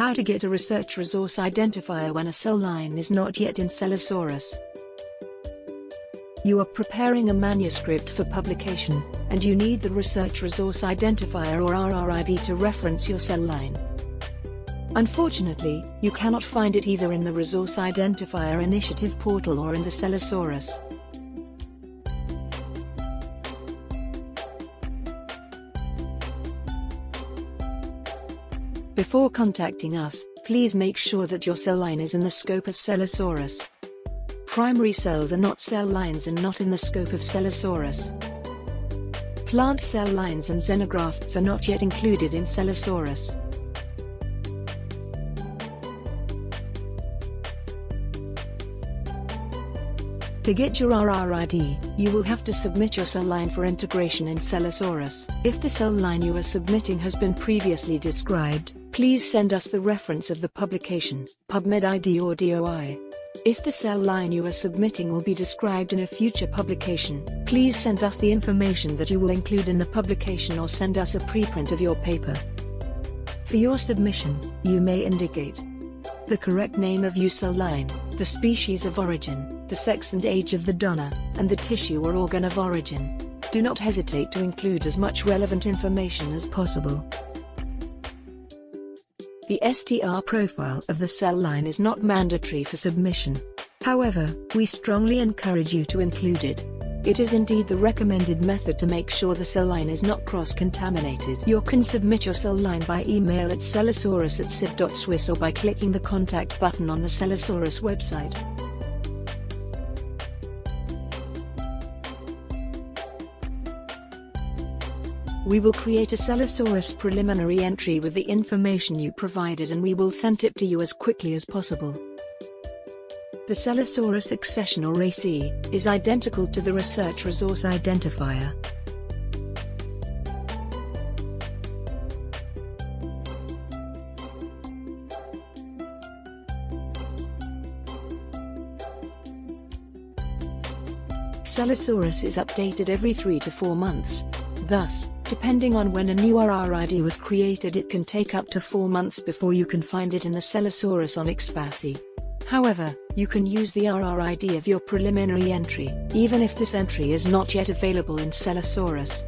How to get a research resource identifier when a cell line is not yet in Cellosaurus. You are preparing a manuscript for publication, and you need the Research Resource Identifier or RRID to reference your cell line. Unfortunately, you cannot find it either in the Resource Identifier Initiative portal or in the Cellosaurus. Before contacting us, please make sure that your cell line is in the scope of Cellosaurus. Primary cells are not cell lines and not in the scope of Cellosaurus. Plant cell lines and xenografts are not yet included in Cellosaurus. To get your RRID, you will have to submit your cell line for integration in Cellosaurus. If the cell line you are submitting has been previously described, please send us the reference of the publication, PubMed ID or DOI. If the cell line you are submitting will be described in a future publication, please send us the information that you will include in the publication or send us a preprint of your paper. For your submission, you may indicate the correct name of your cell line, the species of origin, the sex and age of the donor, and the tissue or organ of origin. Do not hesitate to include as much relevant information as possible. The STR profile of the cell line is not mandatory for submission. However, we strongly encourage you to include it. It is indeed the recommended method to make sure the cell line is not cross-contaminated. You can submit your cell line by email at cellosaurus at sib.swiss or by clicking the contact button on the Cellosaurus website. We will create a Cellosaurus preliminary entry with the information you provided and we will send it to you as quickly as possible. The Cellosaurus accession or AC is identical to the Research Resource Identifier. Cellosaurus is updated every 3 to 4 months. Thus, Depending on when a new RRID was created it can take up to 4 months before you can find it in the Cellosaurus on Expasy. However, you can use the RRID of your preliminary entry, even if this entry is not yet available in Cellosaurus.